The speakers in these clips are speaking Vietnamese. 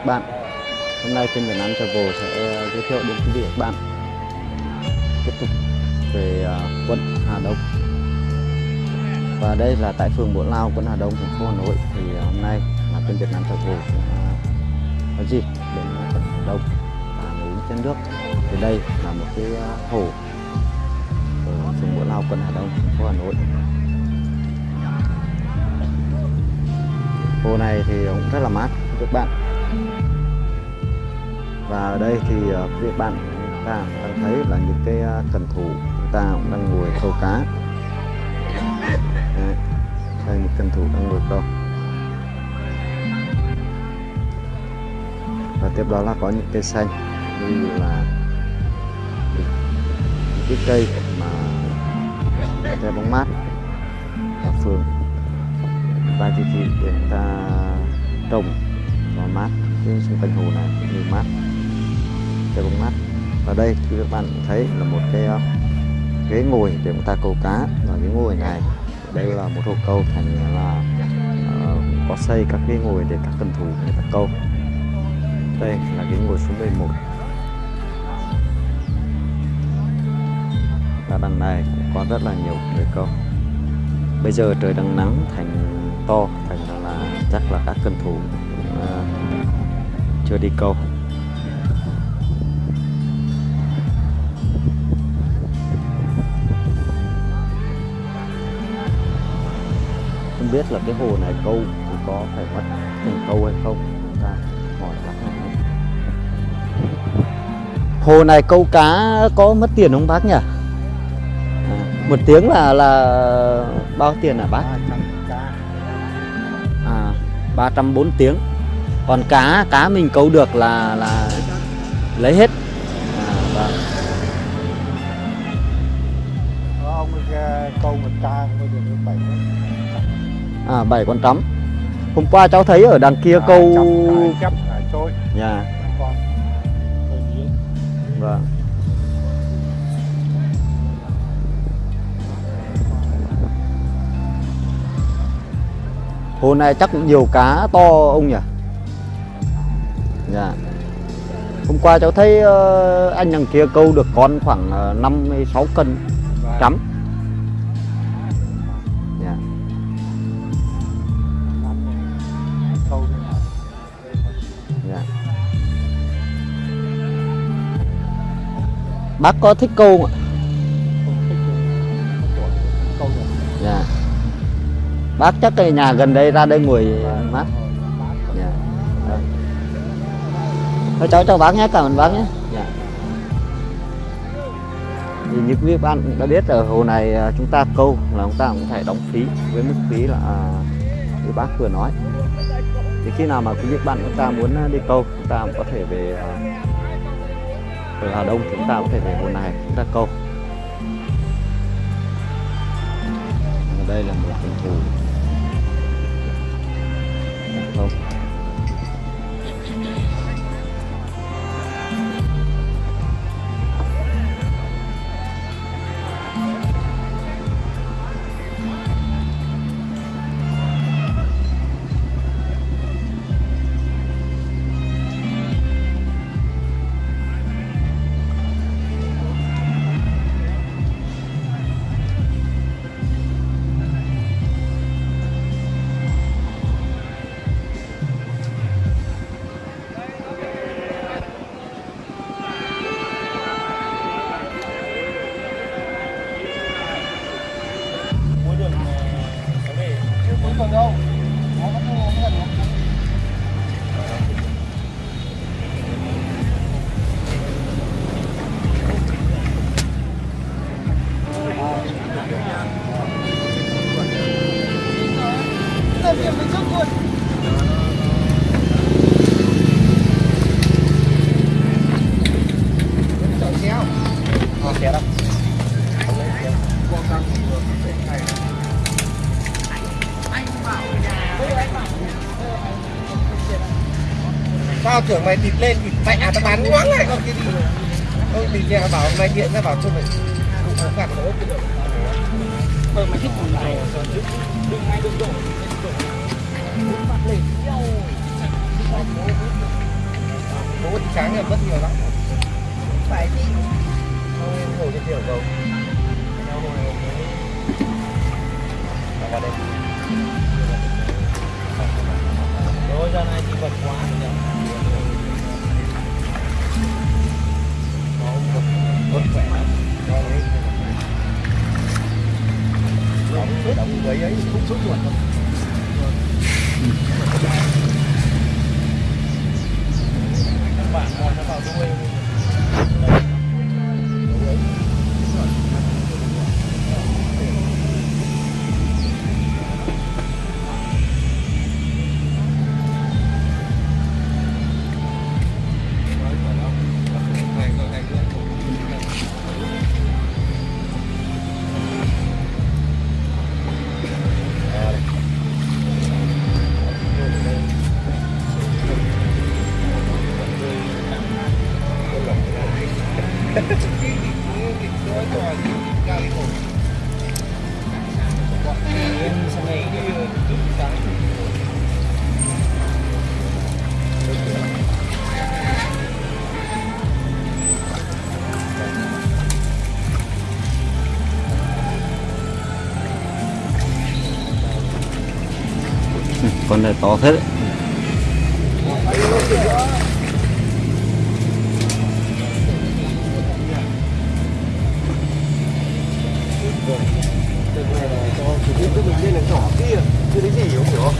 các bạn. Hôm nay kênh Việt Nam Travel sẽ ờ, giới thiệu đến quý vị các bạn. Tiếp tục về ờ, quận Hà Đông. Và đây là tại phường Bộ Lao, quận Hà Đông, thành phố Hà Nội. Thì ờ, hôm nay là kênh Việt Nam Travel có dịp đến quận Hà Đông. Và núi trên nước Thì đây là một cái hồ ở phường Bộ Lao, quận Hà Đông, thành phố Hà Nội. Hồ này thì cũng rất là mát các bạn. Và ở đây thì ờ, quý vị bạn chúng ta đang thấy là những cái ờ, cần thủ chúng ta cũng đang ngồi câu cá. Đây, Đây một cần thủ đang ngồi câu. Và tiếp đó là có những cây xanh như là những cái cây mà che bóng mát ở phường. Ta chỉ thị để người ta trồng và mát trên xung quanh hồ này cũng như mát cho bóng mát. Và đây thì các bạn thấy là một cái uh, ghế ngồi để người ta câu cá. Và ghế ngồi này đây là một hồ câu thành là uh, có xây các ghế ngồi để các cần thủ người ta câu. Đây là ghế ngồi số 11 và đằng này cũng có rất là nhiều người câu. Bây giờ trời đang nắng thành to thành là chắc là các cân thủ cũng, uh, chưa đi câu. Không biết là cái hồ này câu thì có phải mất tiền câu hay không chúng ta hỏi bác này hồ này câu cá có mất tiền không bác nhỉ? À, một tiếng là là bao tiền hả bác? À 304 tiếng. Còn cá cá mình câu được là là lấy hết. À, vâng. Ông ờ, câu một ca bây được bảy à bảy con trắm. Hôm qua cháu thấy ở đằng kia câu chấp à, trôi. Nhà hơi dưới vâng. Hồ này chắc cũng nhiều cá to ông nhỉ? Dạ. Hôm qua cháu thấy ờ, anh đằng kia câu được con khoảng ờ, 56 cân Và trắm bác có thích câu không ạ? Dạ. Bác chắc cái nhà gần đây ra đây ngồi mát. Dạ. Thôi cháu chào bác nhé, cảm ơn bác nhé. Dạ. Thì như quý bạn đã biết, ở hồ này à, chúng ta câu là chúng ta cũng phải đóng phí với mức phí là à, như bác vừa nói. Thì khi nào mà quý vị bạn chúng ta muốn à, đi câu, chúng ta cũng có thể về ở Hà Đông chúng ta có thể về hồ này. Chúng ta câu ở đây là một hình thù không. Chưa cuối đường đâu nó vẫn không gần được Làm Tao tưởng mày thịt lên thì mẹ tao bán ngoáng này. Con kia đi. Ông thì nhà bảo mày điện ra bảo cho mày Cũng không gạt nó Thôi mày thích còn này Đừng ngay đừng đổ Đừng mặt lên sáng là mất nhiều lắm. Phải đi. Em ngồi trên tiểu cầu vào đây. Rồi giờ này thì vật quá rồi nó khỏe lắm động đấy ấy không sốt ruột các bạn nó vào đuôi con này to thế đấy. Cái mình lên là nhỏ kia chưa thấy gì không hiểu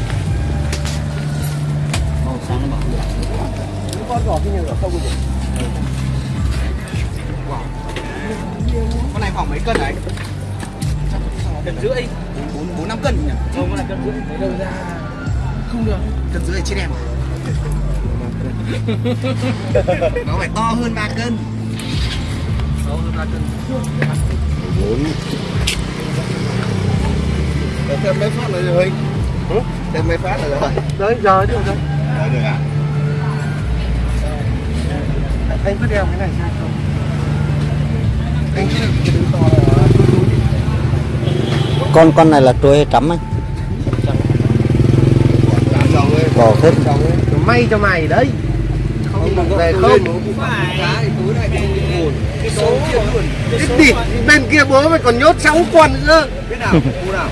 màu sáng nó bảo những con giỏ kia là không được con này? Khoảng mấy cân đấy cân rưỡi. Bốn bốn, năm cân nhỉ? Không, con này cân rưỡi. Lấy đâu ra? Không được. Cân rưỡi trên em nó phải to hơn 3 cân. To hơn 3 cân. Bốn. Thêm mấy phát nữa rồi Huynh thêm mấy phát nữa rồi tới giờ chứ rồi Đấy được à? Anh cứ đeo cái này sang không anh cứ đứng to là con con này là trôi hay trắm làm Bỏ hết. may cho mày đấy. Không về không? Cái số đi bên kia bố mày còn nhốt 6 con nữa. Biết nào?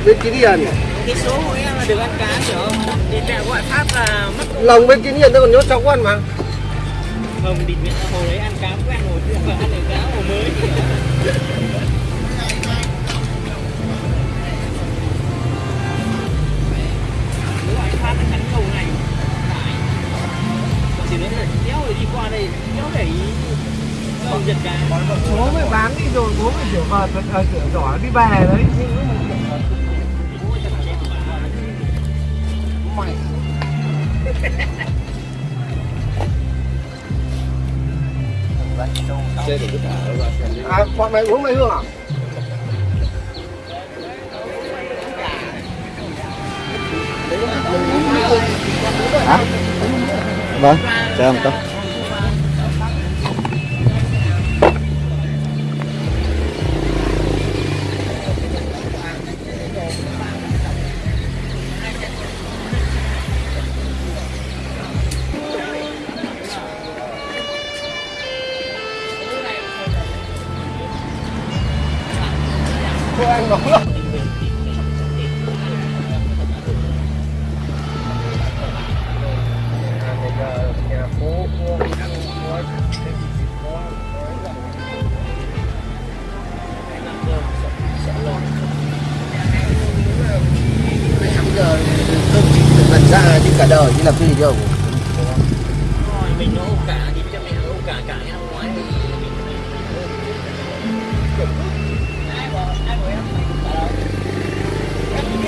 Bên kia điền cái số của em là được ăn cá hiểu không? Thì mẹ gọi Pháp là mất lòng bên kia điền nó còn nhốt 6 con mà. Không địt mẹ hồi đấy ăn cá quen rồi chứ không phải ăn được cá hồ mới đây đéo để ý. Giật bố mày bán đi rồi bố mày kiểu vào ở cửa giỏ đi về đấy. Mày chơi được cái thả ra à bọn mày uống mày hương à? Hả? Vâng chờ ông có thôi anh nóng lắm lần ra chứ cả đời chứ làm cái gì đâu. Rồi mình nó ôm cả thì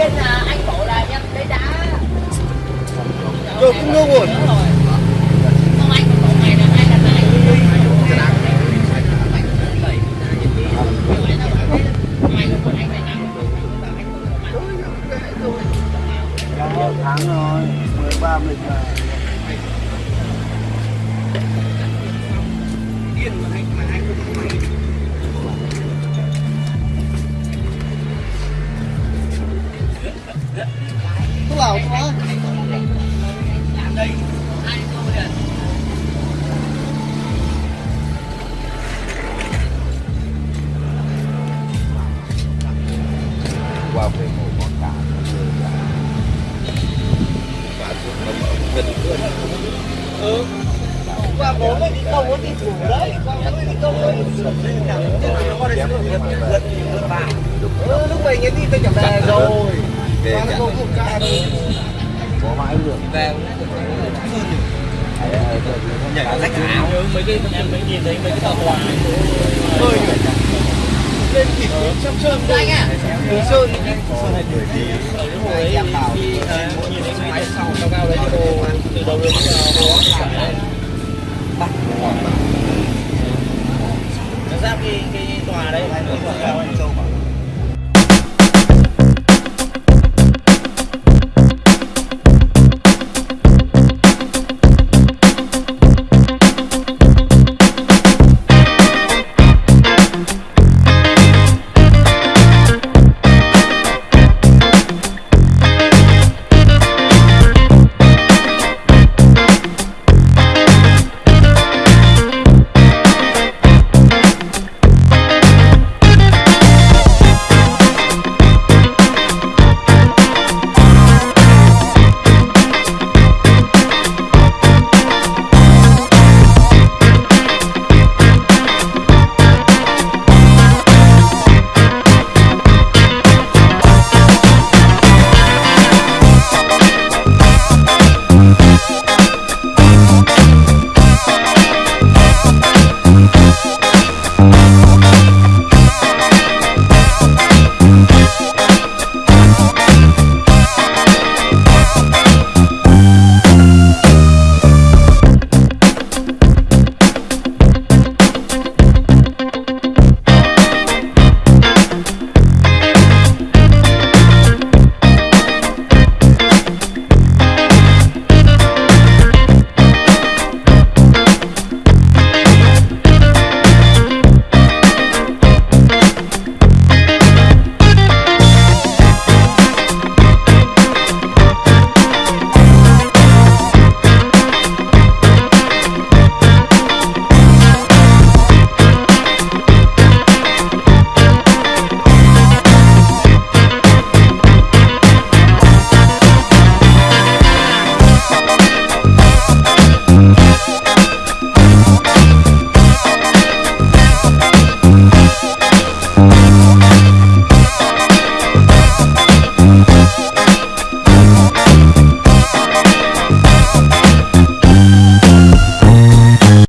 em điên là anh bảo là em lấy đá. Rồi cũng ngu ai tháng rồi 13 lịch rồi về chẳng có mãi được. Về nhảy vào rách áo mấy cái em mới nhìn thấy mấy cái tàu hòa hơi lên kịp trong sơn đây anh ạ. Sơn. Sơn. này tuổi thì hồi ấy thì nhìn thấy máy sau cao cao đấy đồ từ đầu đến giờ đó bắt nó cái cái tòa đấy.